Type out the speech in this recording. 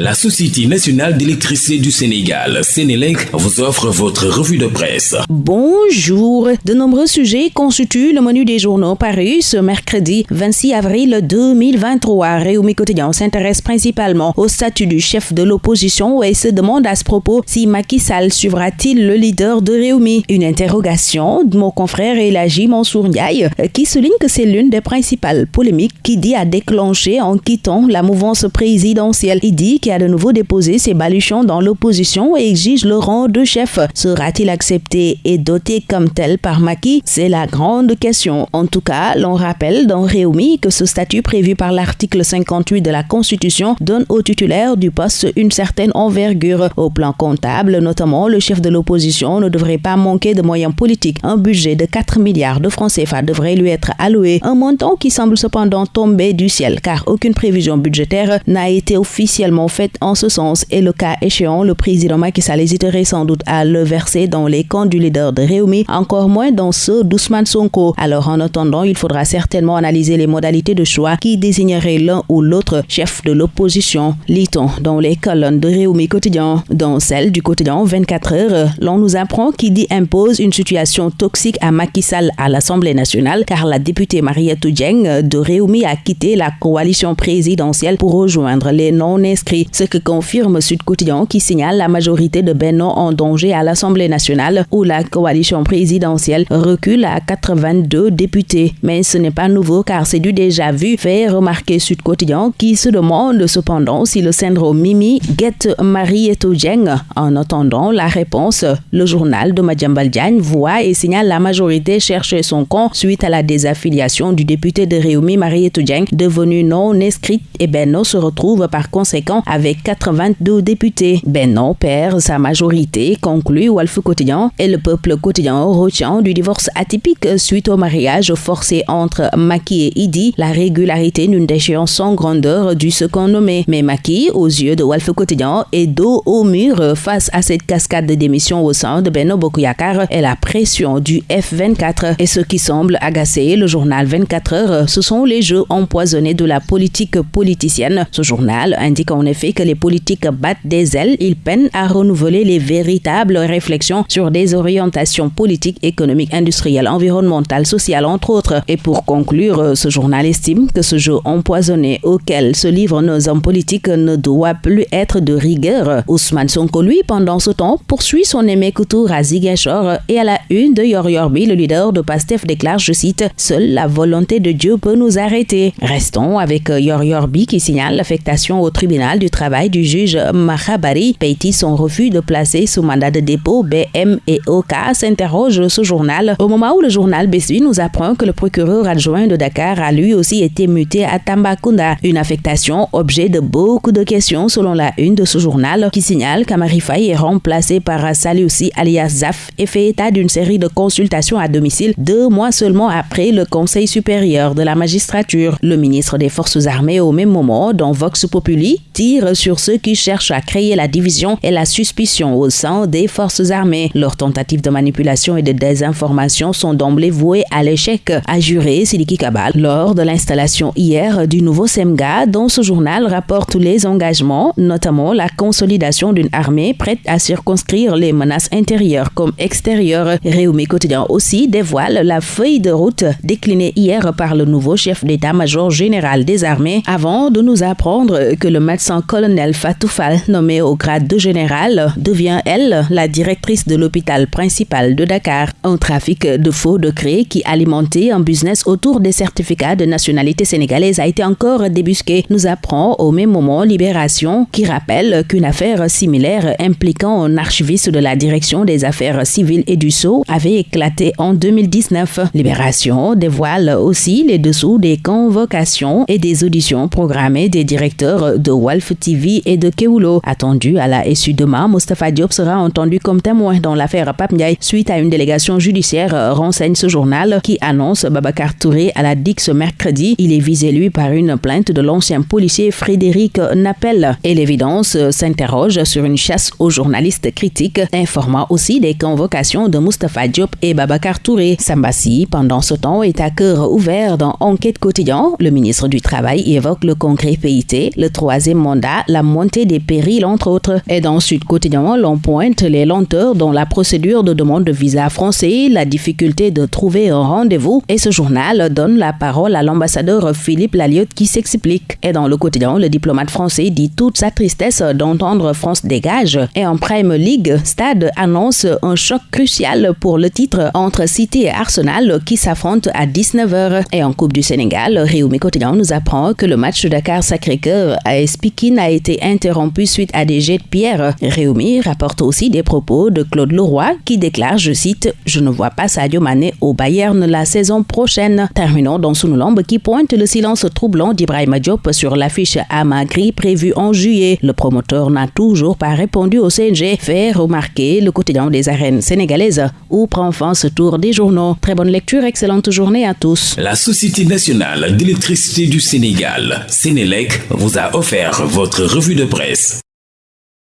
La Société nationale d'électricité du Sénégal, Sénélec, vous offre votre revue de presse. Bonjour. De nombreux sujets constituent le menu des journaux parus ce mercredi 26 avril 2023. Réumi Quotidien s'intéresse principalement au statut du chef de l'opposition et se demande à ce propos si Macky Sall suivra-t-il le leader de Réumi. Une interrogation de mon confrère Elagi Mansour Ndiaye qui souligne que c'est l'une des principales polémiques qui dit à déclencher en quittant la mouvance présidentielle. Il dit a de nouveau déposé ses baluchons dans l'opposition et exige le rang de chef. Sera-t-il accepté et doté comme tel par Maki C'est la grande question. En tout cas, l'on rappelle dans Réumi que ce statut prévu par l'article 58 de la Constitution donne au titulaire du poste une certaine envergure. Au plan comptable, notamment, le chef de l'opposition ne devrait pas manquer de moyens politiques. Un budget de 4 milliards de francs CFA devrait lui être alloué, un montant qui semble cependant tomber du ciel car aucune prévision budgétaire n'a été officiellement fait en ce sens et le cas échéant, le président Macky Sall hésiterait sans doute à le verser dans les camps du leader de Réumi, encore moins dans ceux d'Ousmane Sonko. Alors en attendant, il faudra certainement analyser les modalités de choix qui désigneraient l'un ou l'autre chef de l'opposition. Lit-on dans les colonnes de Réumi quotidien. Dans celle du quotidien 24 heures, l'on nous apprend qu'il dit impose une situation toxique à Macky Sall à l'Assemblée nationale car la députée Mariette Dieng de Réumi a quitté la coalition présidentielle pour rejoindre les non-inscrits ce que confirme Sud Quotidien qui signale la majorité de Benno en danger à l'Assemblée nationale où la coalition présidentielle recule à 82 députés. Mais ce n'est pas nouveau car c'est du déjà vu, fait remarquer Sud Quotidien qui se demande cependant si le syndrome Mimi guette Marie Etogeng. En attendant la réponse, le journal de Madjambal Diagne voit et signale la majorité chercher son camp suite à la désaffiliation du député de Réumi Marie Etogeng devenu non inscrite et Benno se retrouve par conséquent avec avec 82 députés. Benno perd sa majorité, conclut Wolf Quotidien, et le peuple quotidien retient du divorce atypique suite au mariage forcé entre Maki et Idi, la régularité d'une déchéance sans grandeur du second nommé. Mais Maki, aux yeux de Wolf Quotidien, est dos au mur face à cette cascade de démissions au sein de Benno Bokuyakar et la pression du F24. Et ce qui semble agacer le journal 24 heures, ce sont les jeux empoisonnés de la politique politicienne. Ce journal indique en effet que les politiques battent des ailes, ils peinent à renouveler les véritables réflexions sur des orientations politiques, économiques, industrielles, environnementales, sociales, entre autres. Et pour conclure, ce journal estime que ce jeu empoisonné auquel se livrent nos hommes politiques ne doit plus être de rigueur. Ousmane Sonko, lui, pendant ce temps, poursuit son aimé couture à et à la une de Yor Yorbi, le leader de PASTEF déclare, je cite, Seule la volonté de Dieu peut nous arrêter. Restons avec Yor Yorbi qui signale l'affectation au tribunal du travail du juge Mahabari Peiti son refus de placer sous mandat de dépôt BM et OK s'interroge ce journal au moment où le journal Besui nous apprend que le procureur adjoint de Dakar a lui aussi été muté à Tambacounda. Une affectation objet de beaucoup de questions selon la une de ce journal qui signale qu'Amari est remplacé par Saliussi alias Zaf et fait état d'une série de consultations à domicile deux mois seulement après le Conseil supérieur de la magistrature. Le ministre des Forces armées au même moment dans Vox Populi sur ceux qui cherchent à créer la division et la suspicion au sein des forces armées. Leurs tentatives de manipulation et de désinformation sont d'emblée vouées à l'échec, a juré Siliki Kabal lors de l'installation hier du nouveau SEMGA dont ce journal rapporte les engagements, notamment la consolidation d'une armée prête à circonscrire les menaces intérieures comme extérieures. Réumi Quotidien aussi dévoile la feuille de route déclinée hier par le nouveau chef d'état-major général des armées avant de nous apprendre que le médecin colonel Fatoufal, nommée au grade de général, devient, elle, la directrice de l'hôpital principal de Dakar. Un trafic de faux décrets qui alimentait un business autour des certificats de nationalité sénégalaise a été encore débusqué, nous apprend au même moment Libération, qui rappelle qu'une affaire similaire impliquant un archiviste de la direction des affaires civiles et du Sceau avait éclaté en 2019. Libération dévoile aussi les dessous des convocations et des auditions programmées des directeurs de TV et de Keulo. Attendu à la SU demain, Mustafa Diop sera entendu comme témoin dans l'affaire Pape suite à une délégation judiciaire, euh, renseigne ce journal qui annonce Babacar Touré à la DIC ce mercredi. Il est visé lui par une plainte de l'ancien policier Frédéric Nappel. Et l'évidence euh, s'interroge sur une chasse aux journalistes critiques, informant aussi des convocations de Mustafa Diop et Babacar Touré. Sambassi, pendant ce temps, est à cœur ouvert dans Enquête quotidien. Le ministre du Travail évoque le congrès PIT, le troisième la montée des périls, entre autres. Et dans Sud Quotidien, l'on pointe les lenteurs dans la procédure de demande de visa français, la difficulté de trouver un rendez-vous. Et ce journal donne la parole à l'ambassadeur Philippe Laliotte qui s'explique. Et dans le quotidien, le diplomate français dit toute sa tristesse d'entendre France dégage. Et en Prime League, Stade annonce un choc crucial pour le titre entre City et Arsenal qui s'affrontent à 19h. Et en Coupe du Sénégal, Réumi Quotidien nous apprend que le match Dakar Sacré-Cœur à Espikin a été interrompu suite à des jets de pierre. Réumi rapporte aussi des propos de Claude Leroy qui déclare, je cite, Je ne vois pas Sadio Mané au Bayern la saison prochaine. Terminons dans Sunulombe qui pointe le silence troublant d'Ibrahim Diop sur l'affiche Amagri prévue en juillet. Le promoteur n'a toujours pas répondu au CNG. Fait remarquer le quotidien des arènes sénégalaises où prend fin ce tour des journaux. Très bonne lecture, excellente journée à tous. La Société nationale d'électricité du Sénégal, Sénélec, vous a offert votre revue de presse.